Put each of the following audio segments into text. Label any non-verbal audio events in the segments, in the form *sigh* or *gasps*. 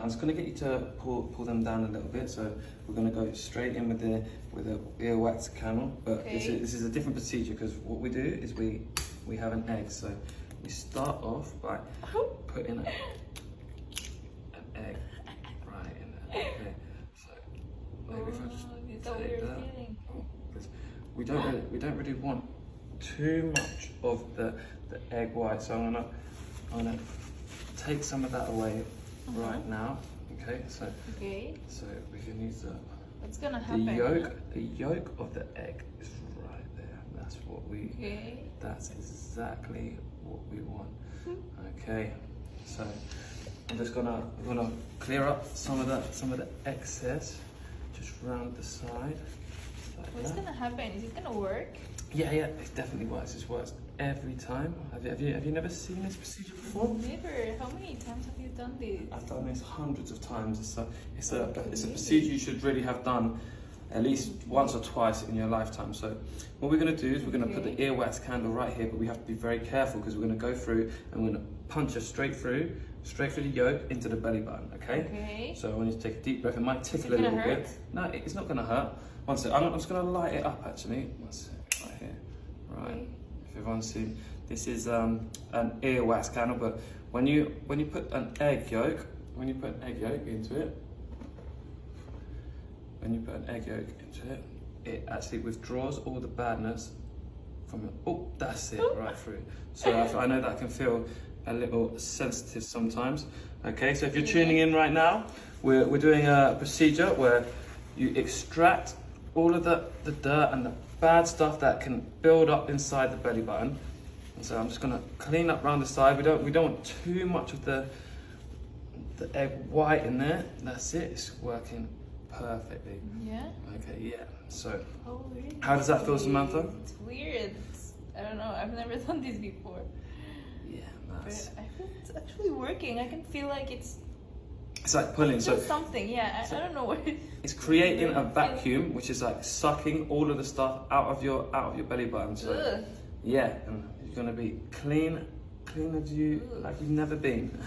I'm just gonna get you to pull pull them down a little bit. So we're gonna go straight in with the with the earwax candle. But this is this is a different procedure because what we do is we we have an egg. So we start off by putting a, an egg right in there. Okay. So maybe if I just Oh, take that. Because we don't really, we don't really want too much of the, the egg white. So I'm gonna I'm gonna take some of that away Uh-huh. right now. Okay, so Okay. so we can use the What's gonna the happen? yolk the yolk of the egg is right there. That's what we Okay. that's exactly what we want. Hmm. Okay, so I'm just gonna gonna clear up some of the some of the excess just round the side. like What's that. gonna happen? Is it gonna work? Yeah, yeah, it definitely works. It works every time. Have you, have you, have you never seen this procedure before? Never. How many times have you done this? I've done this hundreds of times. It's a, it's a, oh, it's a procedure you should really have done at least once or twice in your lifetime. So what we're going to do is we're going to put the Okay. earwax candle right here, but we have to be very careful because we're going to go through and we're going to punch her straight through, straight through the yolk into the belly button. Okay. Okay. So I want you to take a deep breath. It might tickle a gonna little hurt? bit. No, it's not going to hurt. One sec. I'm, I'm just going to light it up actually. One sec. Right here. Right. Okay. If everyone's seen, this is um, an earwax candle, but when you when you put an egg yolk, when you put an egg yolk into it, when you put an egg yolk into it, it actually withdraws all the badness from it. Oh, that's it, right through. So I, I know that can feel a little sensitive sometimes. Okay, so if you're tuning in right now, we're, we're doing a procedure where you extract all of the, the dirt and the bad stuff that can build up inside the belly button. And so I'm just gonna clean up around the side. We don't we don't want too much of the the egg white in there. That's it. It's working perfectly. Yeah. Okay, yeah. So? How does that feel, Samantha? It's weird. It's, I don't know. I've never *laughs* done this before. yeah, But nice. I feel it's actually working. I can feel like it's It's like pulling. So something. Yeah. I, I don't know what. It's creating a vacuum, which is like sucking all of the stuff out of your out of your belly button. So Ugh. yeah, and you're gonna be clean, clean as you like you've never been.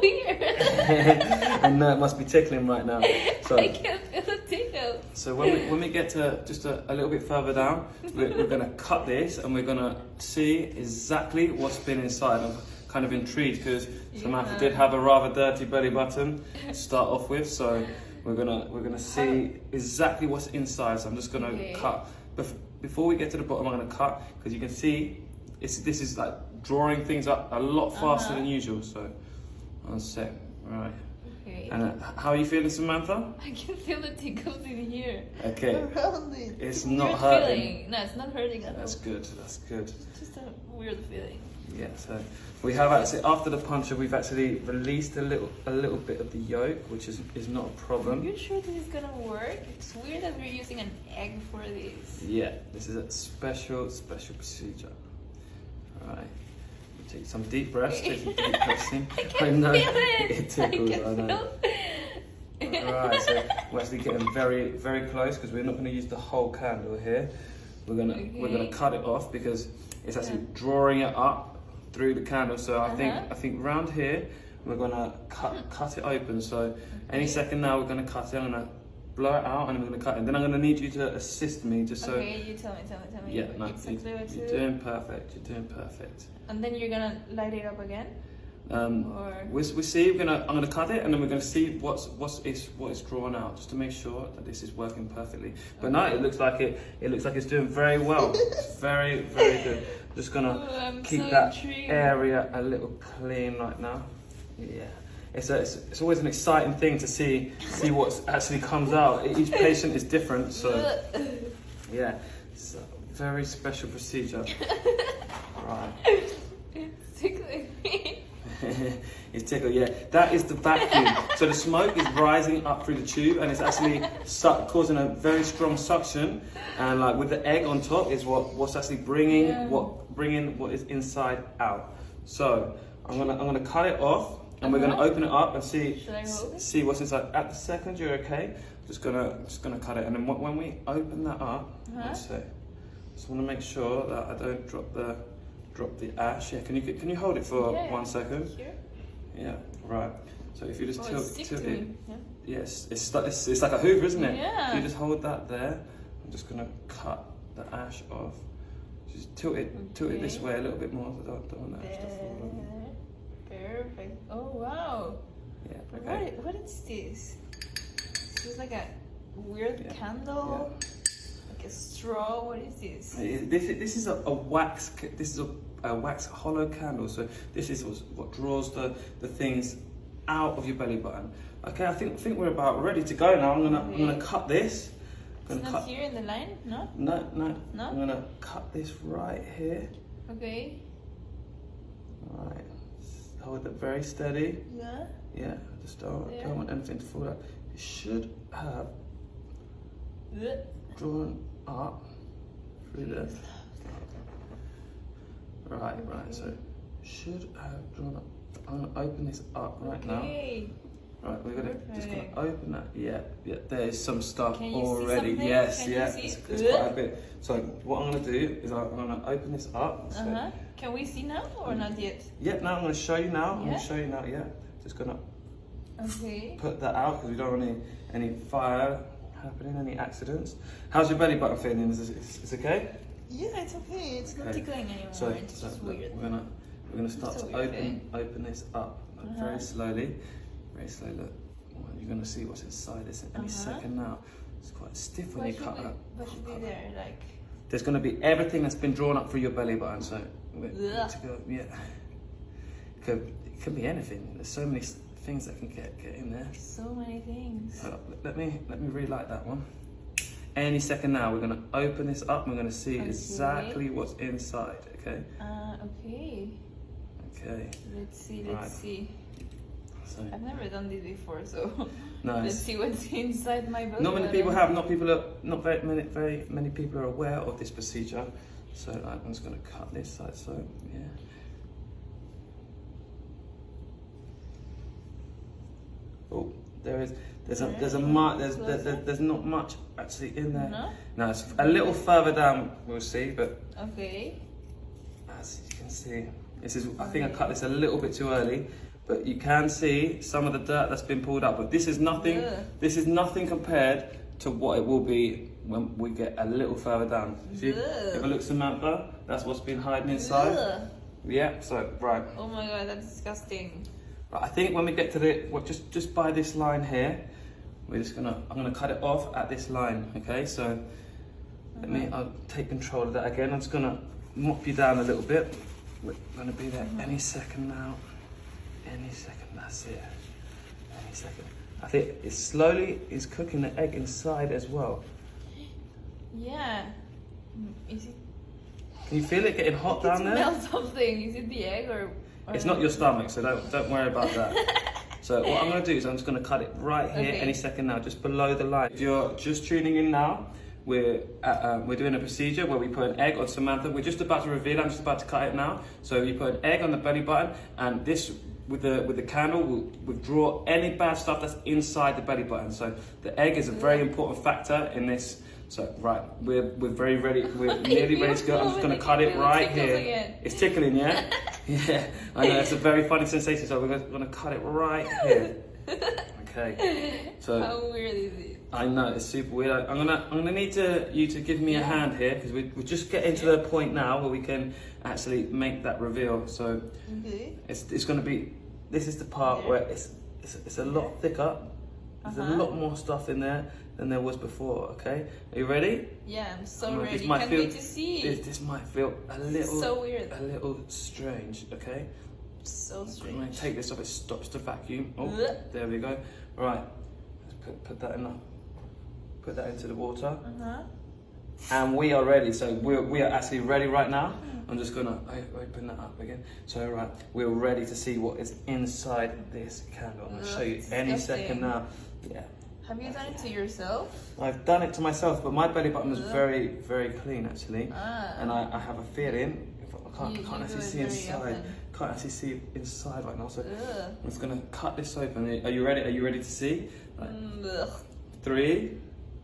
Weird. and uh, it must be tickling right now. *laughs* So I can feel the tickle. So when we, when we get to just a, a little bit further down, we're, we're going to cut this and we're going to see exactly what's been inside. I'm kind of intrigued because Samantha Yeah. did have a rather dirty belly button to start off with. So we're gonna we're gonna see exactly what's inside. So I'm just gonna Okay. cut. Bef- before we get to the bottom, I'm gonna cut because you can see it's this is like drawing things up a lot faster Uh-huh. than usual. So one sec, right. Okay. And uh, how are you feeling, Samantha? I can feel the tickles in here. Okay. Around it. It's not weird hurting. Feeling. No, it's not hurting at all. That's good. That's good. It's just a weird feeling. Yeah. So we have actually after the puncture, we've actually released a little a little bit of the yolk, which is is not a problem. Are problem. you sure this is gonna work? It's weird that we're using an egg for this. Yeah. This is a special special procedure. All right. Take some deep breaths. Take some deep *laughs* breaths in. I can know *laughs* feel it. it tickles. I I, know. feel. Alright, so *laughs* we're actually getting very, very close because we're not going to use the whole candle here. We're gonna we're gonna cut it off because it's actually Yeah. drawing it up through the candle. So I think Uh-huh. I think round here we're gonna cut cut it open. So any second now we're gonna cut it. I'm gonna blow it out and I'm gonna cut it. And Then I'm gonna need you to assist me just so. okay, you tell me, tell me, tell me. Yeah, no, what you, are do. doing perfect. You're doing perfect. And then you're gonna light it up again, Um, or we we see. We're gonna. I'm gonna cut it, and then we're gonna see what's what's is what is drawn out, just to make sure that this is working perfectly. But now it looks like it. It looks like it's doing very well. it's *laughs* very very good. Just gonna Oh, keep so that intrigued. area a little clean right now. Yeah. It's, a, it's, it's always an exciting thing to see see what actually comes out. Each patient is different, so *laughs* yeah, it's a very special procedure. *laughs* right. it's tickling me. *laughs* it's tickled, yeah. That is the vacuum. so the smoke is rising up through the tube and it's actually causing a very strong suction. And like with the egg on top is what what's actually bringing Yeah. what bringing what is inside out. So I'm gonna I'm gonna cut it off and we're gonna open it up and see Should I hold see what's inside. At the second you're okay. Just gonna just gonna cut it and then when we open that up, Uh-huh. let's see. Just want to make sure that I don't drop the drop the ash. Yeah, can you can you hold it for Yeah. one second? Here? Yeah, right. So if you just Oh, tilt, tilt it. Yeah. yes, it's, like- it's it's like a Hoover, isn't it? Yeah. If you just hold that there, I'm just gonna cut the ash off. Just tilt it, tilt it this way a little bit more. I don't, don't want the ash to fall on. There. Perfect. Oh wow. Yeah. What, what is this? This is like a weird Yeah. candle. Like a straw. What is this? This is, this is a, a wax. This is a, a wax hollow candle. So this is what draws the the things out of your belly button. Okay, I think I think we're about ready to go now. I'm gonna I'm gonna cut this. I'm It's not cut. here in the line, no? No, no. No? I'm gonna cut this right here. Okay. Right. Hold it very steady. Yeah. Yeah. Just don't, There. don't want anything to fall out. It should have Ugh. drawn up through the. Right, right. So should have drawn up. I'm gonna open this up right now. Right, we're gonna just gonna open that. Yeah, yeah. There's some stuff you already. Yes, Can you yeah. It's, it's quite a bit. So what I'm gonna do is I'm gonna open this up. So, Uh huh. Can we see now or not yet? Yeah. Now I'm gonna show you now. I'm gonna show you now. Yeah. Just gonna Okay. put that out because we don't want any any fire happening, any accidents. How's your belly button feeling? Is it, is, is it okay? Yeah, it's okay. It's not Okay. tickling anymore. So, it's so just weird. we're gonna we're gonna start to open open this up like, Uh-huh. very slowly, very slowly. Look, you're gonna see what's inside this any Uh-huh. second now. It's quite stiff when What you cut it. what should be there? Like, There's gonna be everything that's been drawn up through your belly button. So go. Yeah. Could it could be anything. There's so many things that can get get in there. so many things. Let me let me relight that one. Any second now, we're gonna open this up. and We're gonna see Okay. exactly what's inside. Okay. Uh, okay. Okay. Let's see, let's Right. see. So I've never done this before, so *laughs* *laughs* let's see what's *laughs* inside my belly Not many people have. Not people are. Not very many. Very many people are aware of this procedure. So I'm just gonna cut this side. So yeah. Oh, there is. There's a there's a mark. There's there, there- there's not much actually in there. No? No, it's a little further down. We'll see, but Okay. As you can see, this is, I think I cut this a little bit too early, but you can see some of the dirt that's been pulled up. But this is nothing, Ugh. this is nothing compared to what it will be when we get a little further down. See, Ugh. if I look Samantha, that's what's been hiding inside. Ugh. Yeah, so, right. Oh my god, that's disgusting. Right, I think when we get to the, well, just, just by this line here, we're just gonna, I'm gonna cut it off at this line, okay? So, let me, uh-huh. I'll take control of that again. I'm just gonna mop you down a little bit. We're gonna be there uh-huh. any second now. Any second, that's it. Any second. I think it's slowly is cooking the egg inside as well. Yeah. Is it? Can you feel it getting hot down there? smell something. Is it the egg or? or It's not your stomach, so don't don't worry about that. *laughs* so what I'm gonna do is I'm just gonna cut it right here Okay. any second now, just below the line. If you're just tuning in now, we're at, um, we're doing a procedure where we put an egg on Samantha. We're just about to reveal. I'm just about to cut it now. So you put an egg on the belly button, and this with the with the candle will withdraw any bad stuff that's inside the belly button. So the egg is a very important factor in this. So right, we're we're very ready. We're *laughs* nearly ready to go. I'm just gonna cut it right here. Again. It's tickling, yeah? *laughs* yeah, I know, it's a very funny sensation, so we're gonna, cut it right here. *laughs* Okay, so How weird is it? I know, it's super weird. I- I'm gonna, I'm gonna need to, you to give me a hand here, because we, we're just getting to the point now where we can actually make that reveal. So Okay. it's, it's gonna be, this is the part Yeah. where it's, it's, it's a lot thicker. There's a Uh-huh. lot more stuff in there than there was before, okay? Are you ready? Yeah, I'm so I'm gonna- ready. might Can't feel- wait to see. This, this might feel a little, so weird. a little strange, okay? So I'm strange. going to take this off, it stops the vacuum. Oh, Ugh. there we go. Right, let's put, put that in the, put that into the water. Uh huh. And we are ready, so we're, we are actually ready right now. I'm just gonna open that up again. So right, we're ready to see what is inside this candle. I'm gonna show you any disgusting. second now. Yeah, Have you done it to yourself? I've done it to myself, but my belly button is very, very clean actually. Ah. And I, I have a feeling, I can't, You- I can't actually see inside. Can't actually see inside right now. So Ugh. I'm just gonna cut this open. Are you ready? Are you ready to see? Mm. Three,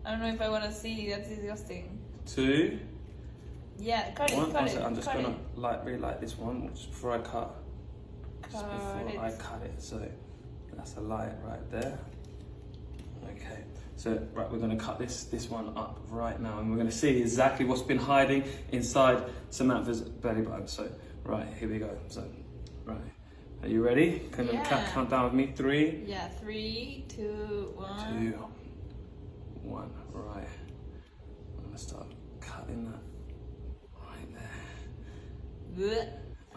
I don't know if I want to see. That's disgusting. two, Yeah, cut it, one. cut it. I'm just cut gonna it. light relight this one just before I cut. Just Cut before it. I cut it. So That's a light right there. Okay, so right, we're going to cut this this one up right now, and we're going to see exactly what's been hiding inside Samantha's belly button. So, right, here we go. So, right, are you ready? Can you count, Yeah. down with me? Three, Yeah, three, two, one. two, one. Right, I'm going to start cutting that right there. Blech.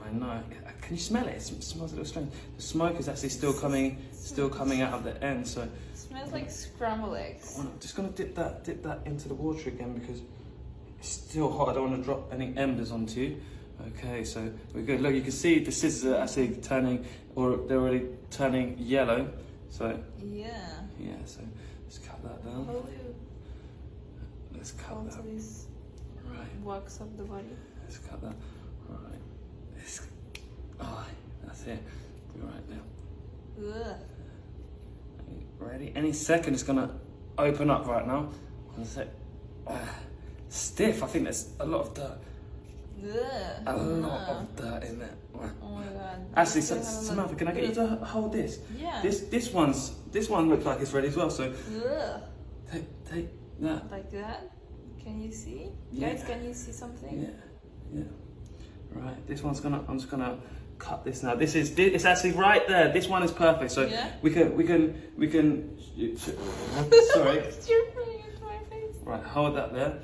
I know. Can you smell it? It smells a little strange. The smoke is actually still coming, still coming out of the end. So smells like scrambled eggs. I'm just gonna dip that, dip that into the water again because it's still hot. I don't want to drop any embers onto you. Okay, so we're good. Look, you can see the scissors are actually turning, or they're already turning yellow. So Yeah. yeah, so let's cut that down. Let's cut that. Right. Works up the body? Let's cut that. Right. This. Oh, that's it. Be right now. Ugh. Ready? Any second it's gonna open up right now. Ah, stiff. I think there's a lot of dirt. Ugh. A lot Uh, of dirt in there. Oh my god. Actually, This Sa- is gonna have a Samantha, can I get you to hold this? Yeah. This this one's this one looks like it's ready as well. So Ugh. take take that. Like that? Can you see? Yeah. Guys, can you see something? Yeah, yeah. Right. This one's gonna. I'm just gonna cut this now. This is. It's actually right there. This one is perfect. So Yeah. we can we can we can. Sorry. *laughs* You're putting it to my face. Right, hold that there.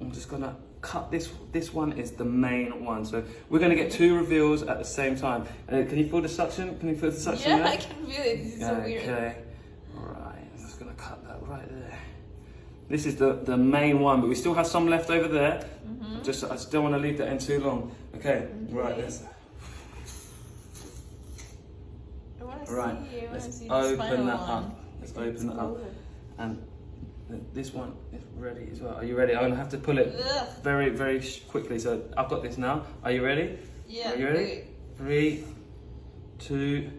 I'm just gonna cut this. This one is the main one. So we're gonna get two reveals at the same time. Uh, can you feel the suction? Can you feel the suction Yeah, there? I can feel it. This is so weird. Okay. Right, I'm just gonna cut that right there. This is the, the main one, but we still have some left over there. Mm-hmm. Just I just don't want to leave that in too long. Okay, right, let's I want to right. want Let's open that one. up. Let's It's open that up. and this one is ready as well. Are you ready? I'm gonna have to pull it Ugh. very very quickly. So I've got this now. Are you ready? Yeah. Are you ready? wait. Three, two,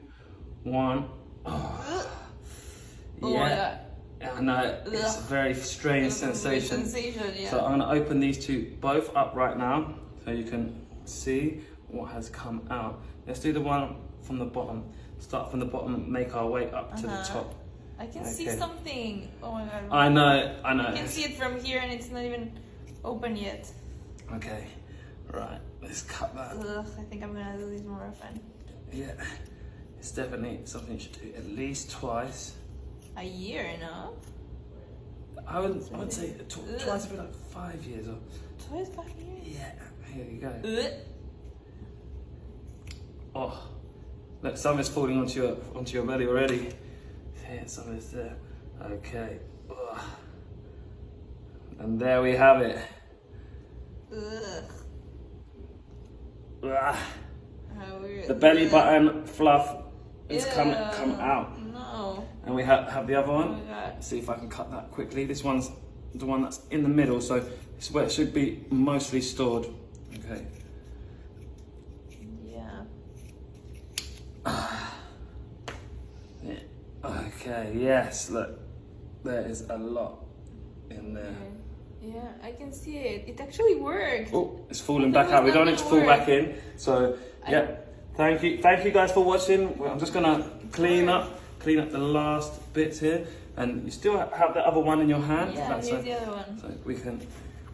one. *gasps* Oh my yeah. I know it's a very strange sensation. Sensation, yeah. So I'm going to open these two both up right now so you can see what has come out. Let's do the one from the bottom. Start from the bottom, make our way up to the Uh-huh. top. I can see something. Oh my god. I know, I know. I can see it from here and it's not even open yet. Okay, right, let's cut that. Ugh, I think I'm gonna do this more often. Yeah, it's definitely something you should do at least twice. A year, no? I would, I would say tw- Ugh. twice would be like five years or. Twice five years? Yeah, here you go. Ugh. Oh, look, some is falling onto your onto your belly already. Yeah, some is there. Okay. And there we have it. Ugh. Ugh. How. The belly button fluff is come Ew. come out, No. and we have have the other one. Oh my see if I can cut that quickly. This one's the one that's in the middle, so it's where it should be mostly stored. Okay. Yeah. Yeah. Okay. Yes. Look, there is a lot in there. Yeah, I can see it. It actually worked. Oh, it's falling back out. We don't need to fall back in. So yeah, thank you, thank you guys for watching. I'm just gonna clean up, clean up the last bits here, and you still have the other one in your hand. Yeah, That's here's so, the other one. so we can.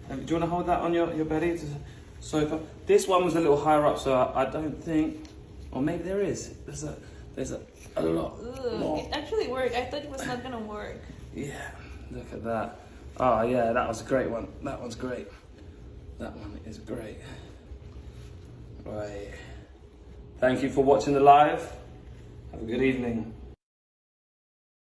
um, do you want to hold that on your your belly to sofa? This one was a little higher up, so I, I don't think, or maybe there is. There's a there's a a lot it actually worked. I thought it was not gonna work. Yeah, look at that. Oh yeah, that was a great one. That one's great. That one is great. Right. Thank you for watching the live. Have a good evening.